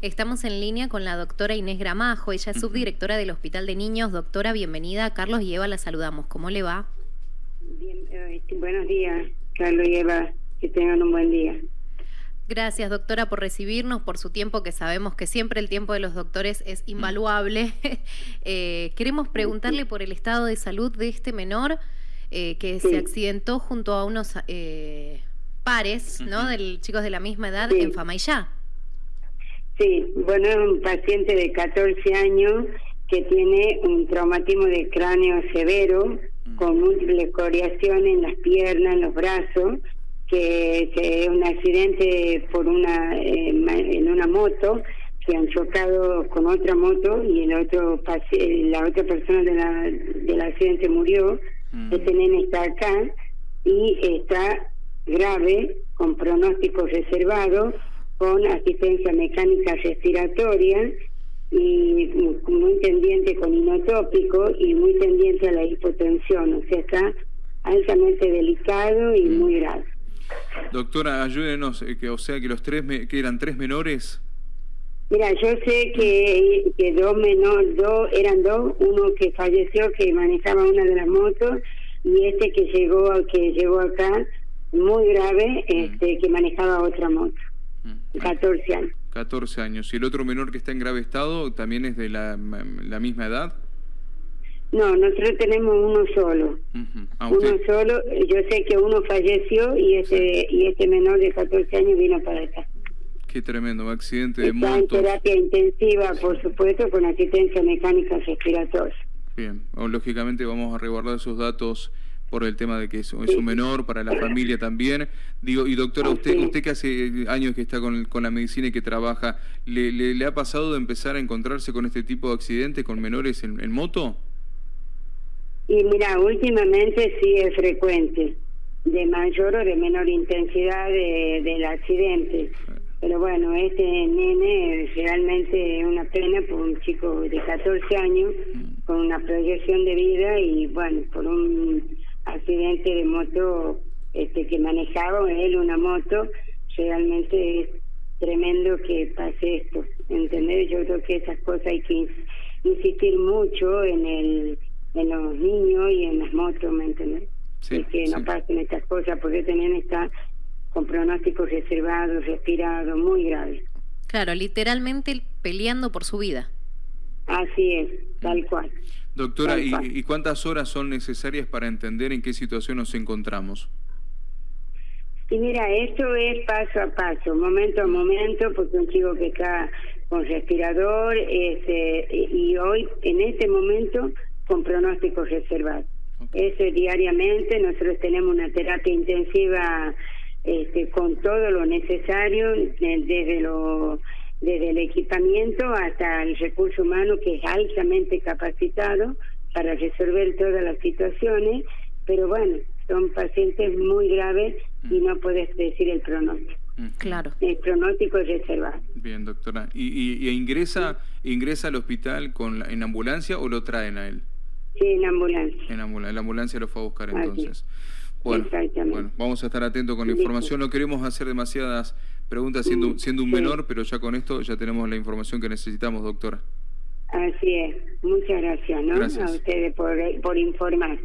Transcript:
Estamos en línea con la doctora Inés Gramajo, ella es subdirectora del Hospital de Niños. Doctora, bienvenida. Carlos y Eva la saludamos. ¿Cómo le va? Bien, eh, buenos días, Carlos y Eva. Que tengan un buen día. Gracias, doctora, por recibirnos, por su tiempo, que sabemos que siempre el tiempo de los doctores es invaluable. Eh, queremos preguntarle por el estado de salud de este menor eh, que se accidentó junto a unos pares, ¿no? De chicos de la misma edad en Famayá. Sí, bueno, es un paciente de 14 años que tiene un traumatismo de cráneo severo, mm. con múltiples coriaciones en las piernas, en los brazos, que, es un accidente por una eh, en una moto que han chocado con otra moto y el otro la otra persona de la, del accidente murió. Mm. Este nene está acá y está grave, con pronóstico reservado, con asistencia mecánica respiratoria y muy tendiente con inotópico y muy tendiente a la hipotensión, o sea, está altamente delicado y mm. muy grave. Doctora, ayúdenos, eh, que, o sea, que los tres, que eran tres menores. Mira, yo sé que, que dos menores, dos, eran dos, uno que falleció, que manejaba una de las motos, y este que llegó, que llegó acá, muy grave, mm. este, que manejaba otra moto. 14 mm. años. 14 años. ¿Y el otro menor que está en grave estado también es de la, la misma edad? No, nosotros tenemos uno solo. Ah, uno solo. Yo sé que uno falleció y ese y este menor de 14 años vino para acá. Qué tremendo, accidente de moto. en terapia intensiva, por supuesto, con asistencia mecánica respiratoria. Bien, lógicamente vamos a resguardar esos datos por el tema de que es, un menor, para la familia también. Digo, y doctora, usted usted que hace años que está con, con la medicina y que trabaja, ¿le, le, ha pasado de empezar a encontrarse con este tipo de accidentes con menores en, moto? Y mira, últimamente sí es frecuente, de mayor o de menor intensidad de, del accidente. Pero bueno, este nene realmente es una pena por un chico de 14 años mm. con una proyección de vida y bueno, por un accidente de moto este que manejaba él una moto realmente es tremendo que pase esto entender yo creo que esas cosas hay que insistir mucho en el en los niños y en las motos me entiendes sí, que no pasen estas cosas porque este está con pronósticos reservados respirados muy graves. Claro literalmente peleando por su vida así es tal cual Doctora, ¿y, cuántas horas son necesarias para entender en qué situación nos encontramos? Sí, mira, esto es paso a paso, momento a momento, porque un chico que está con respirador este, y hoy, en este momento, con pronóstico reservado. Eso diariamente, nosotros tenemos una terapia intensiva este, con todo lo necesario, desde lo desde el equipamiento hasta el recurso humano que es altamente capacitado para resolver todas las situaciones, pero bueno, son pacientes muy graves y no puedes decir el pronóstico. Claro. El pronóstico es reservado. Bien, doctora. ¿Y, y, ingresa ingresa al hospital con en ambulancia o lo traen a él? Sí, en ambulancia. En ambulancia, la ambulancia lo fue a buscar entonces. Bueno, bueno, vamos a estar atentos con la información. No queremos hacer demasiadas preguntas siendo, siendo un menor, pero ya con esto ya tenemos la información que necesitamos, doctora. Así es. Muchas gracias, ¿no? A ustedes por, por informar.